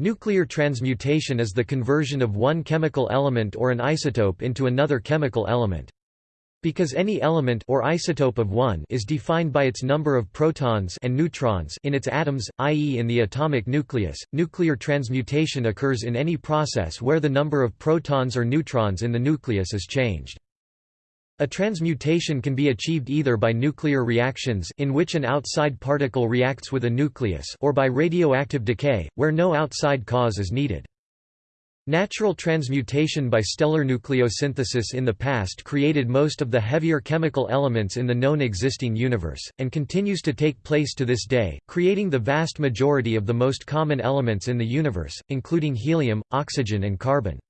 Nuclear transmutation is the conversion of one chemical element or an isotope into another chemical element. Because any element or isotope of one is defined by its number of protons and neutrons in its atoms, i.e. in the atomic nucleus, nuclear transmutation occurs in any process where the number of protons or neutrons in the nucleus is changed. A transmutation can be achieved either by nuclear reactions in which an outside particle reacts with a nucleus or by radioactive decay, where no outside cause is needed. Natural transmutation by stellar nucleosynthesis in the past created most of the heavier chemical elements in the known existing universe, and continues to take place to this day, creating the vast majority of the most common elements in the universe, including helium, oxygen and carbon.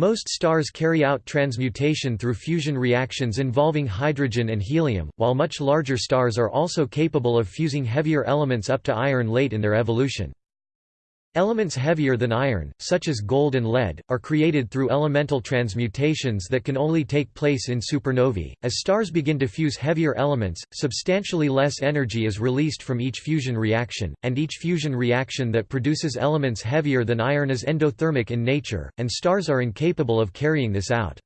Most stars carry out transmutation through fusion reactions involving hydrogen and helium, while much larger stars are also capable of fusing heavier elements up to iron late in their evolution. Elements heavier than iron, such as gold and lead, are created through elemental transmutations that can only take place in supernovae. As stars begin to fuse heavier elements, substantially less energy is released from each fusion reaction, and each fusion reaction that produces elements heavier than iron is endothermic in nature, and stars are incapable of carrying this out.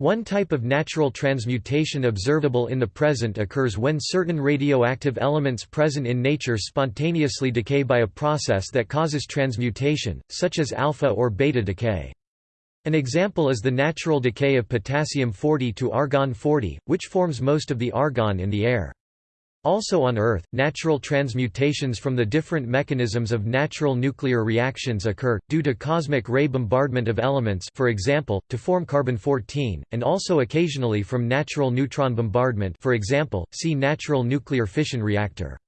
One type of natural transmutation observable in the present occurs when certain radioactive elements present in nature spontaneously decay by a process that causes transmutation, such as alpha or beta decay. An example is the natural decay of potassium-40 to argon-40, which forms most of the argon in the air. Also on Earth, natural transmutations from the different mechanisms of natural nuclear reactions occur, due to cosmic ray bombardment of elements for example, to form carbon-14, and also occasionally from natural neutron bombardment for example, see natural nuclear fission reactor.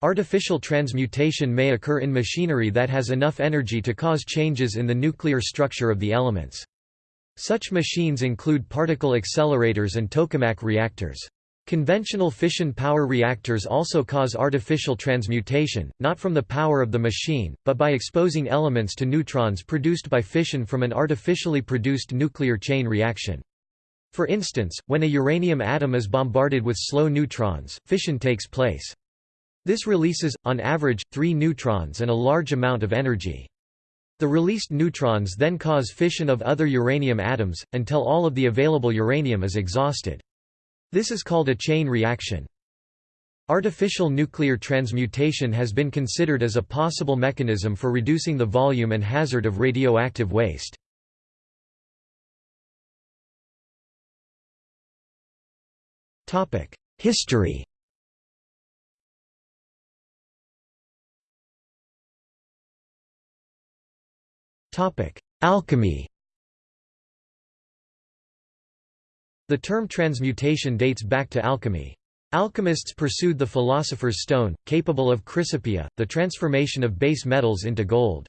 Artificial transmutation may occur in machinery that has enough energy to cause changes in the nuclear structure of the elements. Such machines include particle accelerators and tokamak reactors. Conventional fission power reactors also cause artificial transmutation, not from the power of the machine, but by exposing elements to neutrons produced by fission from an artificially produced nuclear chain reaction. For instance, when a uranium atom is bombarded with slow neutrons, fission takes place. This releases, on average, three neutrons and a large amount of energy. The released neutrons then cause fission of other uranium atoms, until all of the available uranium is exhausted. This is called a chain reaction. Artificial nuclear transmutation has been considered as a possible mechanism for reducing the volume and hazard of radioactive waste. History Alchemy The term transmutation dates back to alchemy. Alchemists pursued the philosopher's stone, capable of chrysopoeia, the transformation of base metals into gold.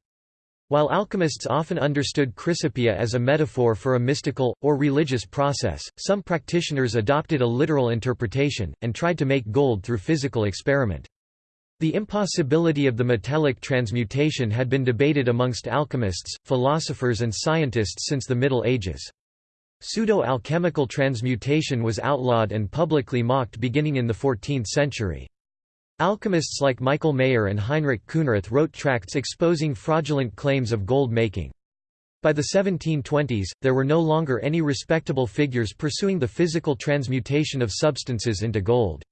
While alchemists often understood chrysopoeia as a metaphor for a mystical, or religious process, some practitioners adopted a literal interpretation, and tried to make gold through physical experiment. The impossibility of the metallic transmutation had been debated amongst alchemists, philosophers and scientists since the Middle Ages. Pseudo-alchemical transmutation was outlawed and publicly mocked beginning in the 14th century. Alchemists like Michael Maier and Heinrich Khunrath wrote tracts exposing fraudulent claims of gold making. By the 1720s, there were no longer any respectable figures pursuing the physical transmutation of substances into gold.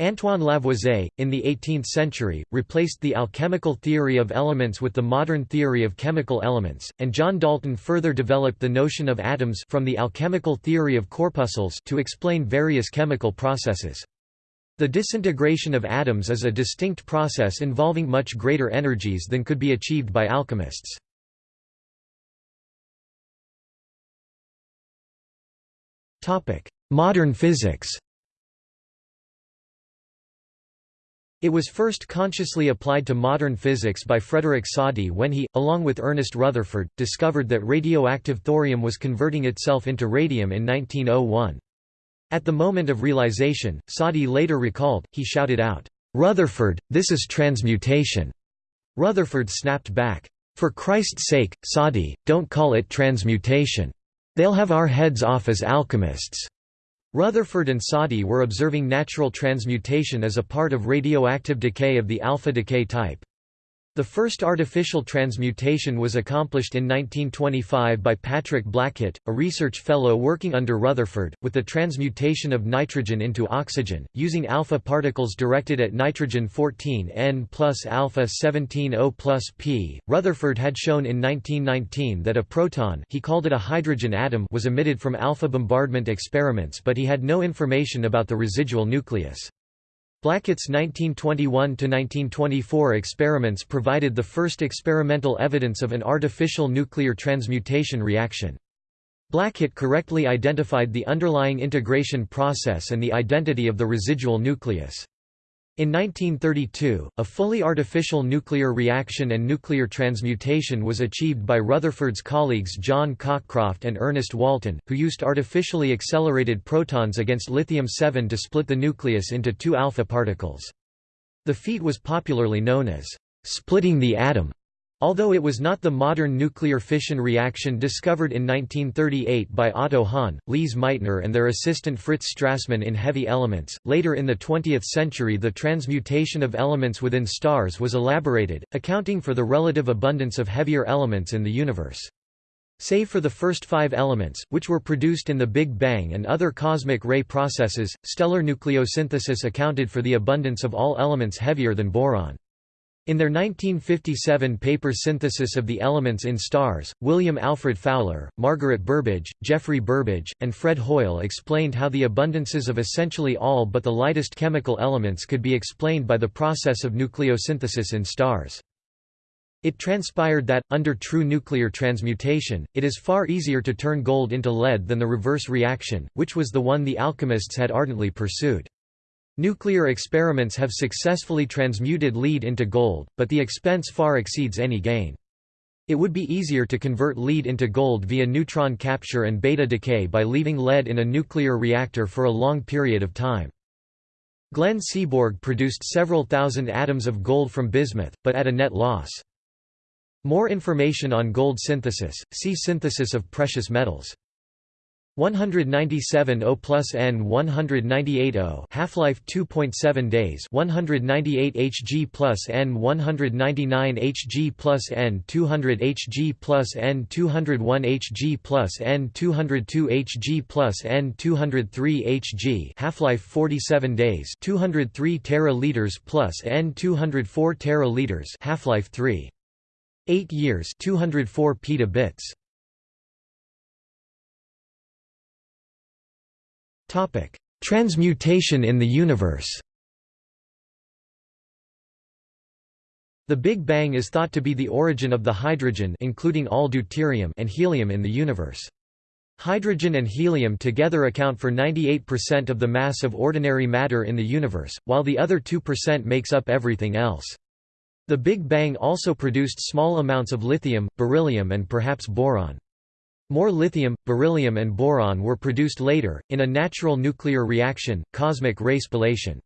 Antoine Lavoisier, in the 18th century, replaced the alchemical theory of elements with the modern theory of chemical elements, and John Dalton further developed the notion of atoms from the alchemical theory of corpuscles to explain various chemical processes. The disintegration of atoms is a distinct process involving much greater energies than could be achieved by alchemists. Modern physics It was first consciously applied to modern physics by Frederick Soddy when he, along with Ernest Rutherford, discovered that radioactive thorium was converting itself into radium in 1901. At the moment of realization, Soddy later recalled, he shouted out, "'Rutherford, this is transmutation!' Rutherford snapped back, "'For Christ's sake, Soddy, don't call it transmutation. They'll have our heads off as alchemists.' Rutherford and Soddy were observing natural transmutation as a part of radioactive decay of the alpha decay type. The first artificial transmutation was accomplished in 1925 by Patrick Blackett, a research fellow working under Rutherford, with the transmutation of nitrogen into oxygen, using alpha particles directed at nitrogen 14N plus alpha 17O plus P. Rutherford had shown in 1919 that a proton he called it a hydrogen atom was emitted from alpha bombardment experiments but he had no information about the residual nucleus. Blackett's 1921–1924 experiments provided the first experimental evidence of an artificial nuclear transmutation reaction. Blackett correctly identified the underlying integration process and the identity of the residual nucleus. In 1932, a fully artificial nuclear reaction and nuclear transmutation was achieved by Rutherford's colleagues John Cockcroft and Ernest Walton, who used artificially accelerated protons against lithium-7 to split the nucleus into two alpha particles. The feat was popularly known as splitting the atom. Although it was not the modern nuclear fission reaction discovered in 1938 by Otto Hahn, Lise Meitner and their assistant Fritz Strassmann in Heavy Elements, later in the 20th century the transmutation of elements within stars was elaborated, accounting for the relative abundance of heavier elements in the universe. Save for the first five elements, which were produced in the Big Bang and other cosmic ray processes, stellar nucleosynthesis accounted for the abundance of all elements heavier than boron. In their 1957 paper Synthesis of the Elements in Stars, William Alfred Fowler, Margaret Burbidge, Geoffrey Burbidge, and Fred Hoyle explained how the abundances of essentially all but the lightest chemical elements could be explained by the process of nucleosynthesis in stars. It transpired that, under true nuclear transmutation, it is far easier to turn gold into lead than the reverse reaction, which was the one the alchemists had ardently pursued. Nuclear experiments have successfully transmuted lead into gold, but the expense far exceeds any gain. It would be easier to convert lead into gold via neutron capture and beta decay by leaving lead in a nuclear reactor for a long period of time. Glenn Seaborg produced several thousand atoms of gold from bismuth, but at a net loss. More information on gold synthesis, see Synthesis of precious metals. 197 O plus N 198 O half-life 2.7 days 198 Hg plus N 199 Hg plus N 200 Hg plus N 201 Hg plus N 202 Hg plus N 203 Hg half-life 47 days 203 tera liters plus N 204 tera liters half-life 3 8 years 204 petabits Transmutation in the universe. The Big Bang is thought to be the origin of the hydrogen including all deuterium and helium in the universe. Hydrogen and helium together account for 98% of the mass of ordinary matter in the universe, while the other 2% makes up everything else. The Big Bang also produced small amounts of lithium, beryllium and perhaps boron. More lithium, beryllium and boron were produced later, in a natural nuclear reaction, cosmic ray spallation.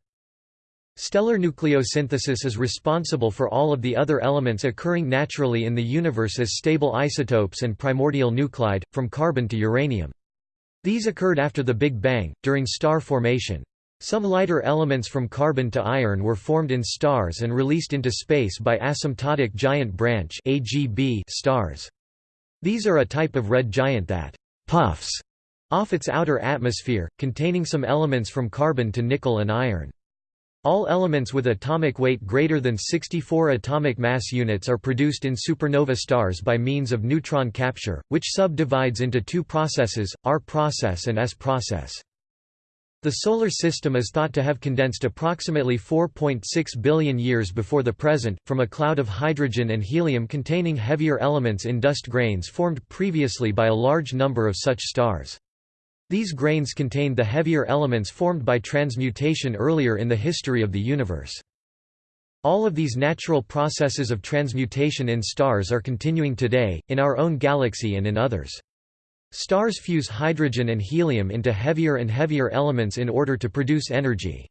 Stellar nucleosynthesis is responsible for all of the other elements occurring naturally in the universe as stable isotopes and primordial nuclide, from carbon to uranium. These occurred after the Big Bang, during star formation. Some lighter elements from carbon to iron were formed in stars and released into space by asymptotic giant branch stars. These are a type of red giant that «puffs» off its outer atmosphere, containing some elements from carbon to nickel and iron. All elements with atomic weight greater than 64 atomic mass units are produced in supernova stars by means of neutron capture, which subdivides into two processes, R process and S process. The Solar System is thought to have condensed approximately 4.6 billion years before the present, from a cloud of hydrogen and helium containing heavier elements in dust grains formed previously by a large number of such stars. These grains contained the heavier elements formed by transmutation earlier in the history of the universe. All of these natural processes of transmutation in stars are continuing today, in our own galaxy and in others. Stars fuse hydrogen and helium into heavier and heavier elements in order to produce energy.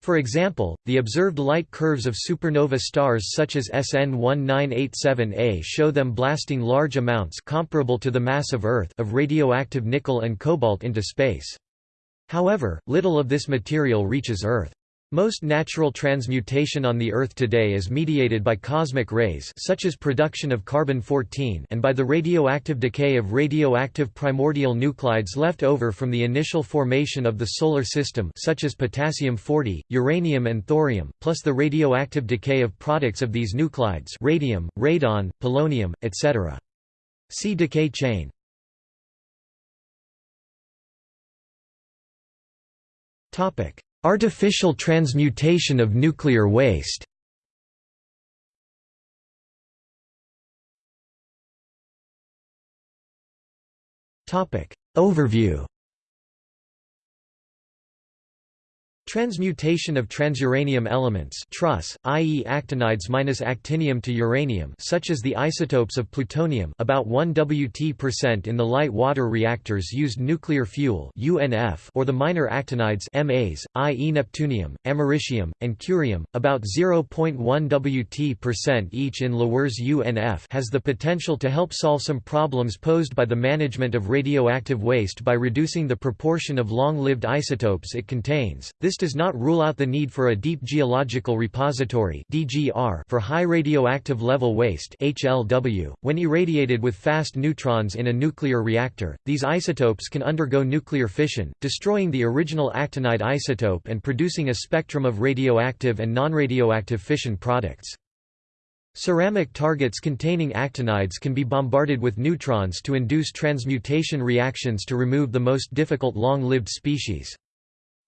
For example, the observed light curves of supernova stars such as SN 1987A show them blasting large amounts comparable to the mass of Earth of radioactive nickel and cobalt into space. However, little of this material reaches Earth. Most natural transmutation on the Earth today is mediated by cosmic rays such as production of carbon-14 and by the radioactive decay of radioactive primordial nuclides left over from the initial formation of the Solar System such as potassium-40, uranium and thorium, plus the radioactive decay of products of these nuclides radium, radon, polonium, etc. See decay chain. Topic Artificial transmutation of nuclear waste. Overview Transmutation of transuranium elements TRUS, i.e. actinides minus actinium to uranium such as the isotopes of plutonium about 1 Wt% in the light water reactors used nuclear fuel UNF or the minor actinides MAs, i.e. neptunium, americium, and curium, about 0.1 Wt% each in LaWER's UNF has the potential to help solve some problems posed by the management of radioactive waste by reducing the proportion of long-lived isotopes it contains. This this does not rule out the need for a deep geological repository (DGR) for high radioactive level waste (HLW). When irradiated with fast neutrons in a nuclear reactor, these isotopes can undergo nuclear fission, destroying the original actinide isotope and producing a spectrum of radioactive and non-radioactive fission products. Ceramic targets containing actinides can be bombarded with neutrons to induce transmutation reactions to remove the most difficult long-lived species.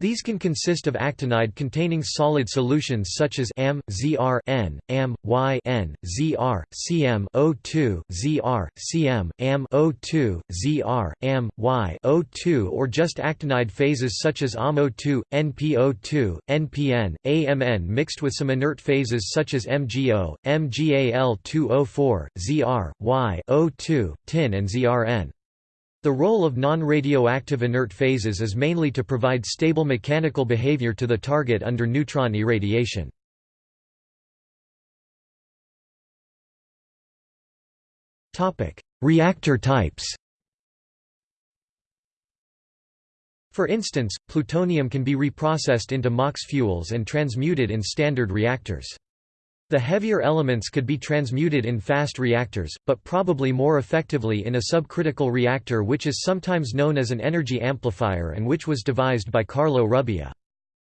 These can consist of actinide containing solid solutions such as Am, Zr N, Am, Y N, Zr, Cm O2, Zr, Cm, Am O2, Zr, Am, Y O2 or just actinide phases such as AmO2, NPO2, NPN, AMN mixed with some inert phases such as MgO, MgAl2O4, Zr, Y O2, Tin and ZrN. The role of non-radioactive inert phases is mainly to provide stable mechanical behavior to the target under neutron irradiation. Reactor types For instance, plutonium can be reprocessed into MOX fuels and transmuted in standard reactors. The heavier elements could be transmuted in fast reactors, but probably more effectively in a subcritical reactor which is sometimes known as an energy amplifier and which was devised by Carlo Rubbia.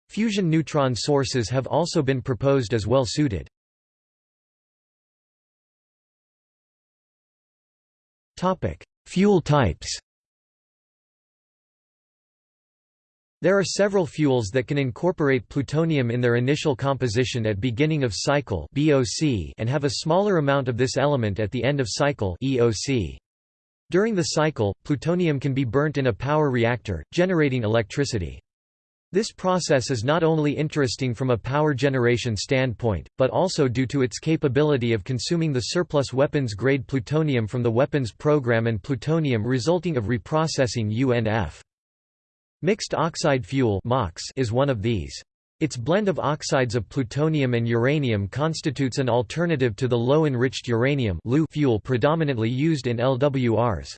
Fusion neutron sources have also been proposed as well suited. Fuel types There are several fuels that can incorporate plutonium in their initial composition at beginning of cycle and have a smaller amount of this element at the end of cycle During the cycle, plutonium can be burnt in a power reactor, generating electricity. This process is not only interesting from a power generation standpoint, but also due to its capability of consuming the surplus weapons-grade plutonium from the weapons program and plutonium resulting of reprocessing UNF. Mixed oxide fuel is one of these. Its blend of oxides of plutonium and uranium constitutes an alternative to the low-enriched uranium fuel predominantly used in LWRs.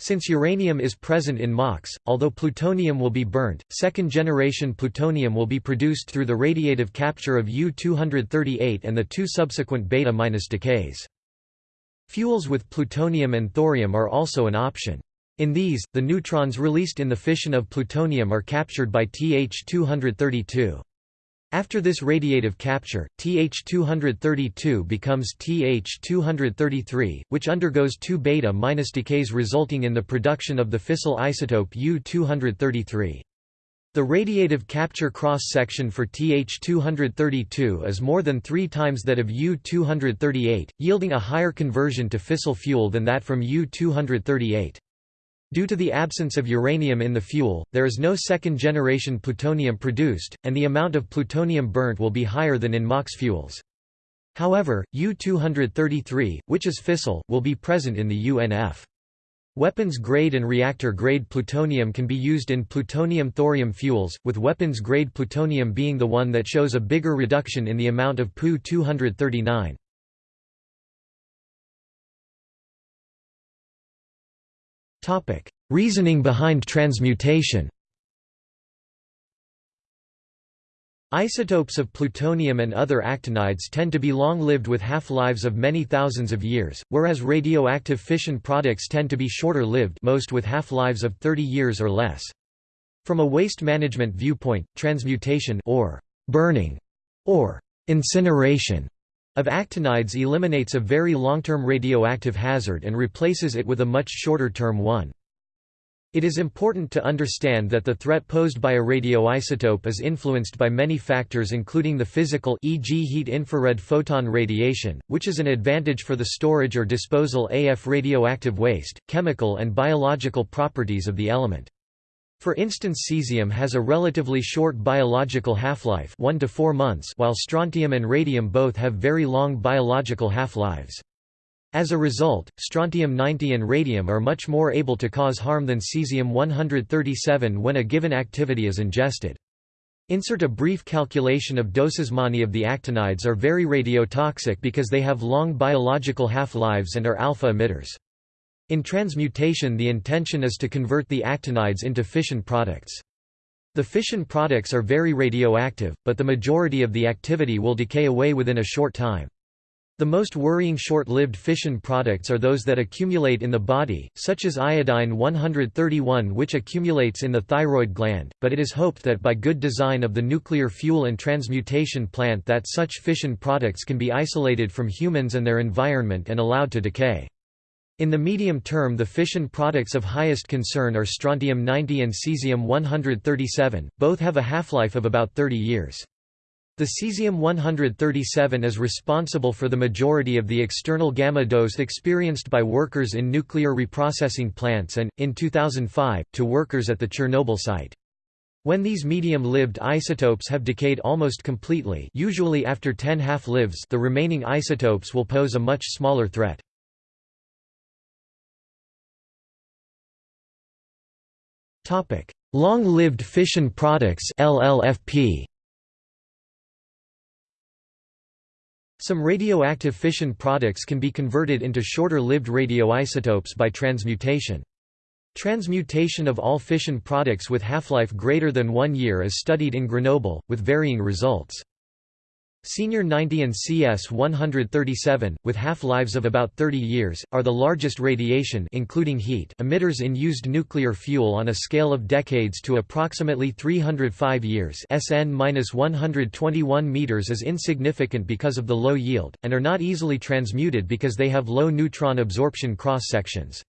Since uranium is present in MOX, although plutonium will be burnt, second-generation plutonium will be produced through the radiative capture of U-238 and the two subsequent beta- decays. Fuels with plutonium and thorium are also an option. In these, the neutrons released in the fission of plutonium are captured by Th232. After this radiative capture, Th232 becomes Th233, which undergoes two beta- minus decays resulting in the production of the fissile isotope U-233. The radiative capture cross-section for Th232 is more than three times that of U-238, yielding a higher conversion to fissile fuel than that from U-238. Due to the absence of uranium in the fuel, there is no second-generation plutonium produced, and the amount of plutonium burnt will be higher than in MOX fuels. However, U-233, which is fissile, will be present in the UNF. Weapons-grade and reactor-grade plutonium can be used in plutonium-thorium fuels, with weapons-grade plutonium being the one that shows a bigger reduction in the amount of Pu-239. Reasoning behind transmutation Isotopes of plutonium and other actinides tend to be long-lived with half-lives of many thousands of years, whereas radioactive fission products tend to be shorter-lived most with half-lives of 30 years or less. From a waste management viewpoint, transmutation or burning or incineration of actinides eliminates a very long-term radioactive hazard and replaces it with a much shorter-term one. It is important to understand that the threat posed by a radioisotope is influenced by many factors including the physical e.g. heat infrared photon radiation, which is an advantage for the storage or disposal AF radioactive waste, chemical and biological properties of the element. For instance cesium has a relatively short biological half-life 1 to 4 months while strontium and radium both have very long biological half-lives. As a result, strontium-90 and radium are much more able to cause harm than cesium-137 when a given activity is ingested. Insert a brief calculation of doses. Many of the actinides are very radiotoxic because they have long biological half-lives and are alpha emitters. In transmutation the intention is to convert the actinides into fission products. The fission products are very radioactive, but the majority of the activity will decay away within a short time. The most worrying short-lived fission products are those that accumulate in the body, such as iodine-131 which accumulates in the thyroid gland, but it is hoped that by good design of the nuclear fuel and transmutation plant that such fission products can be isolated from humans and their environment and allowed to decay. In the medium term the fission products of highest concern are strontium-90 and cesium-137, both have a half-life of about 30 years. The cesium-137 is responsible for the majority of the external gamma dose experienced by workers in nuclear reprocessing plants and, in 2005, to workers at the Chernobyl site. When these medium-lived isotopes have decayed almost completely usually after 10 half-lives the remaining isotopes will pose a much smaller threat. Long-lived fission products LLFP Some radioactive fission products can be converted into shorter-lived radioisotopes by transmutation. Transmutation of all fission products with half-life greater than one year is studied in Grenoble, with varying results. Senior 90 and CS-137, with half-lives of about 30 years, are the largest radiation including heat emitters in used nuclear fuel on a scale of decades to approximately 305 years SN-121 meters is insignificant because of the low yield, and are not easily transmuted because they have low neutron absorption cross-sections.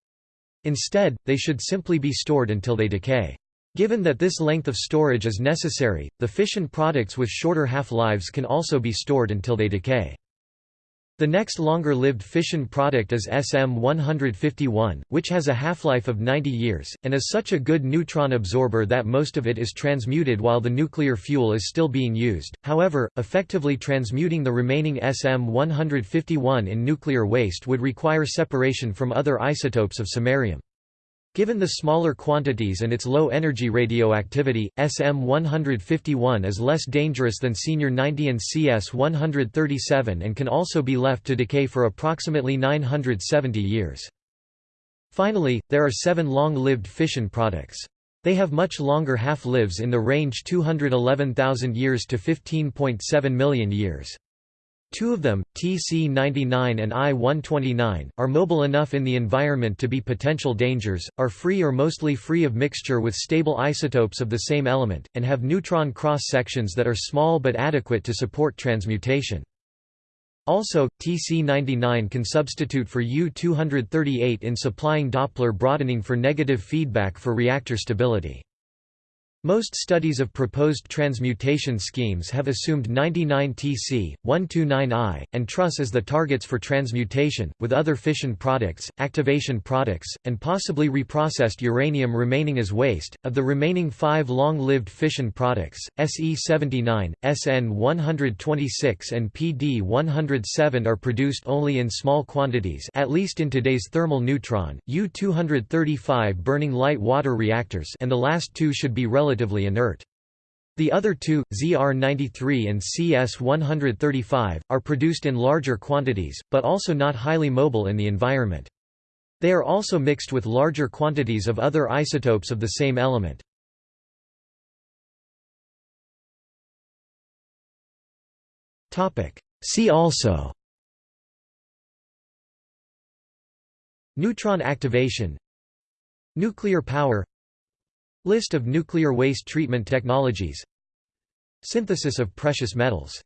Instead, they should simply be stored until they decay. Given that this length of storage is necessary, the fission products with shorter half-lives can also be stored until they decay. The next longer-lived fission product is SM-151, which has a half-life of 90 years, and is such a good neutron absorber that most of it is transmuted while the nuclear fuel is still being used. However, effectively transmuting the remaining SM-151 in nuclear waste would require separation from other isotopes of samarium. Given the smaller quantities and its low energy radioactivity, SM-151 is less dangerous than Senior 90 and CS-137 and can also be left to decay for approximately 970 years. Finally, there are seven long-lived fission products. They have much longer half-lives in the range 211,000 years to 15.7 million years. Two of them, TC-99 and I-129, are mobile enough in the environment to be potential dangers, are free or mostly free of mixture with stable isotopes of the same element, and have neutron cross-sections that are small but adequate to support transmutation. Also, TC-99 can substitute for U-238 in supplying Doppler broadening for negative feedback for reactor stability. Most studies of proposed transmutation schemes have assumed 99Tc, 129I, and Trus as the targets for transmutation, with other fission products, activation products, and possibly reprocessed uranium remaining as waste. Of the remaining five long lived fission products, SE79, SN126, and PD107 are produced only in small quantities, at least in today's thermal neutron, U235 burning light water reactors, and the last two should be relatively relatively inert. The other two, ZR93 and CS135, are produced in larger quantities, but also not highly mobile in the environment. They are also mixed with larger quantities of other isotopes of the same element. See also Neutron activation Nuclear power List of nuclear waste treatment technologies. Synthesis of precious metals